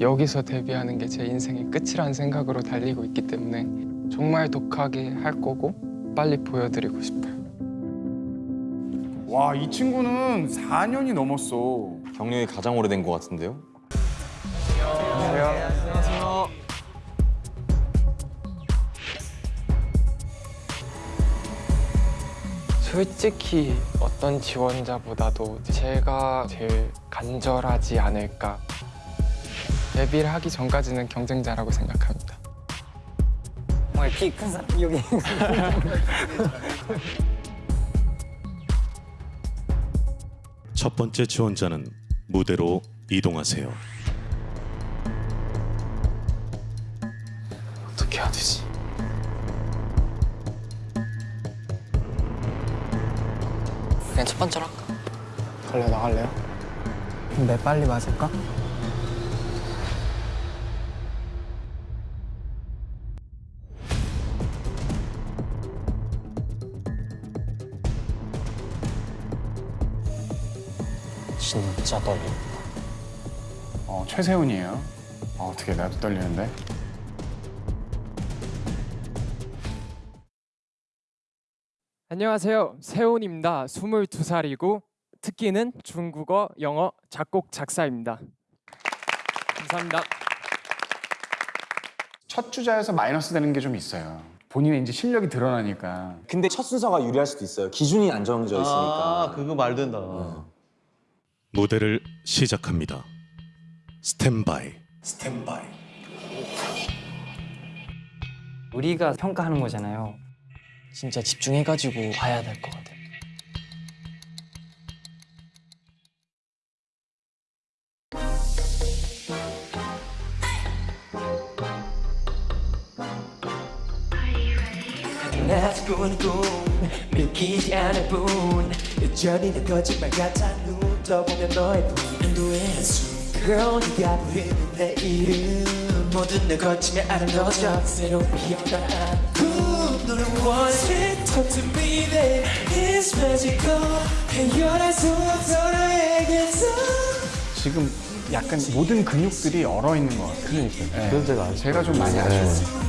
여기서 데뷔하는 게 제 인생의 끝이라는 생각으로 달리고 있기 때문에 정말 독하게 할 거고 빨리 보여드리고 싶어요. 와, 이 친구는 4년이 넘었어. 경력이 가장 오래된 것 같은데요? 솔직히 어떤 지원자보다도 제가 제일 간절하지 않을까. 데뷔를 하기 전까지는 경쟁자라고 생각합니다. 정말 키큰 사람 여기 첫 번째 지원자는 무대로 이동하세요. 어떻게 해야 되지? 그냥 첫 번째로 할까? 걸려 나갈래요? 내 빨리 맞을까? 진짜 떨린다 어, 최세훈이에요. 어, 어떻게 나도 떨리는데? 안녕하세요. 세훈입니다. 22살이고 특기는 중국어, 영어, 작곡, 작사입니다. 감사합니다. 첫 주자에서 마이너스 되는 게 좀 있어요. 본인의 이제 실력이 드러나니까. 근데 첫 순서가 유리할 수도 있어요. 기준이 안 정해져 있으니까. 아, 그거 말 된다. 무대를 시작합니다. 스탠바이. 우리가 평가하는 거잖아요. 진짜 집중해가지고 봐야 될 것 같아요. 믿기지 않을 뿐 여전히 내 거짓말 같아. 눈 떠보면 너의 보이는 숨 Girl 네가 부르는 내 이름 모든 내 거침에 아름다워져. 새로운 피어난 꿈 너를 원해 Talk to me babe. It's magical 헤어날 수 없어 너에게서 지금 약간 모든 근육들이 얼어 있는 것 같아요. 그러니까. 그래서 제가 제가 좀 많이 아쉬워요.